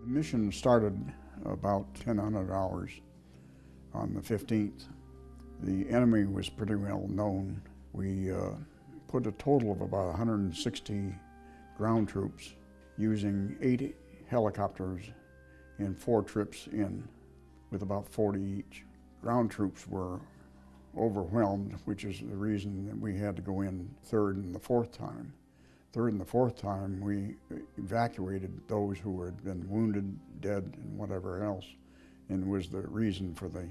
The mission started about 1,000 hours on the 15th. The enemy was pretty well known. We uh, put a total of about 160 ground troops using eight helicopters in four trips in with about 40 each. Ground troops were overwhelmed, which is the reason that we had to go in third and the fourth time. Third and the fourth time, we evacuated those who had been wounded, dead, and whatever else, and was the reason for the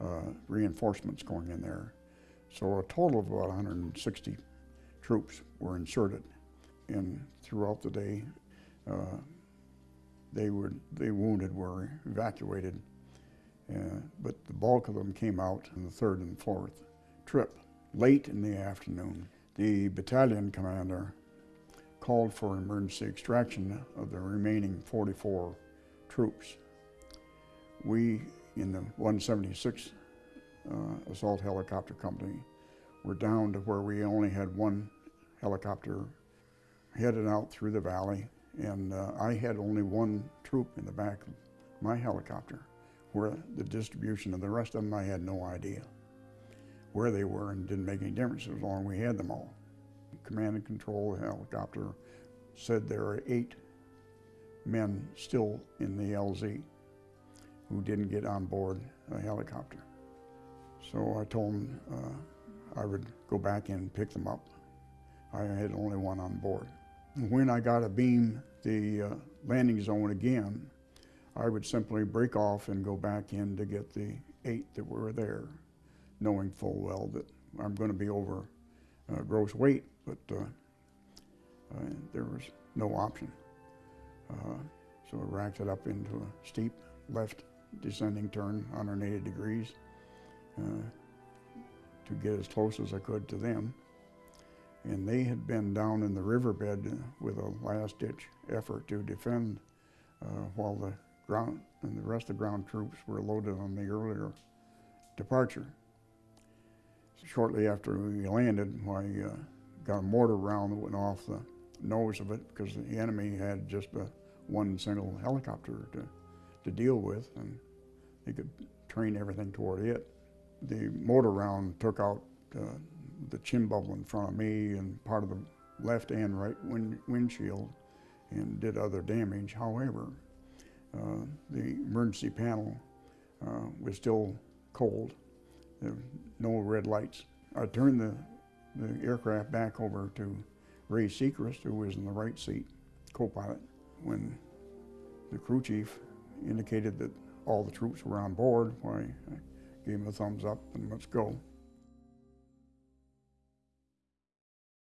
uh, reinforcements going in there. So a total of about 160 troops were inserted, and throughout the day, uh, they were the wounded were evacuated, uh, but the bulk of them came out in the third and fourth trip. Late in the afternoon, the battalion commander called for emergency extraction of the remaining 44 troops. We, in the 176 uh, Assault Helicopter Company, were down to where we only had one helicopter headed out through the valley, and uh, I had only one troop in the back of my helicopter, where the distribution of the rest of them, I had no idea where they were and didn't make any difference as long as we had them all command and control helicopter said there are eight men still in the LZ who didn't get on board a helicopter. So I told them uh, I would go back in and pick them up. I had only one on board. When I got a beam the uh, landing zone again, I would simply break off and go back in to get the eight that were there, knowing full well that I'm going to be over uh, gross weight but uh, uh, there was no option. So I racked it up into a steep left descending turn, 180 degrees, to get as close as I could to them. And they had been down in the riverbed with a last-ditch effort to defend while the ground and the rest of the ground troops were loaded on the earlier departure. Shortly after we landed, I uh, got a mortar round that went off the nose of it because the enemy had just a one single helicopter to, to deal with and they could train everything toward it. The mortar round took out uh, the chin bubble in front of me and part of the left and right wind, windshield and did other damage. However, uh, the emergency panel uh, was still cold. No red lights. I turned the the aircraft back over to Ray Sechrist, who was in the right seat, co-pilot. When the crew chief indicated that all the troops were on board, I gave him a thumbs up and let's go.